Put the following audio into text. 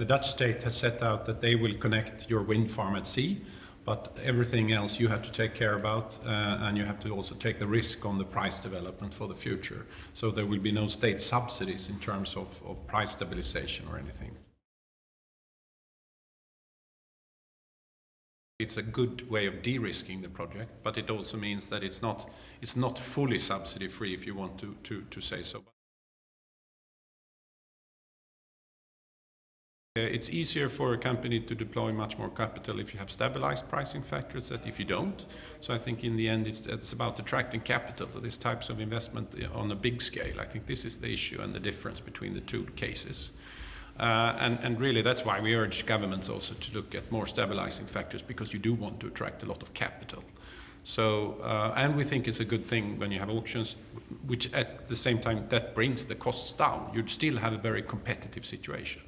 the Dutch state has set out that they will connect your wind farm at sea, but everything else you have to take care about, uh, and you have to also take the risk on the price development for the future. So there will be no state subsidies in terms of, of price stabilization or anything. It's a good way of de-risking the project, but it also means that it's not, it's not fully subsidy-free, if you want to, to, to say so. It's easier for a company to deploy much more capital if you have stabilized pricing factors than if you don't. So I think in the end it's, it's about attracting capital to these types of investment uh, on a big scale. I think this is the issue and the difference between the two cases. Uh, and, and, really, that's why we urge governments also to look at more stabilizing factors because you do want to attract a lot of capital. So, uh, and we think it's a good thing when you have auctions, which at the same time that brings the costs down. You'd still have a very competitive situation.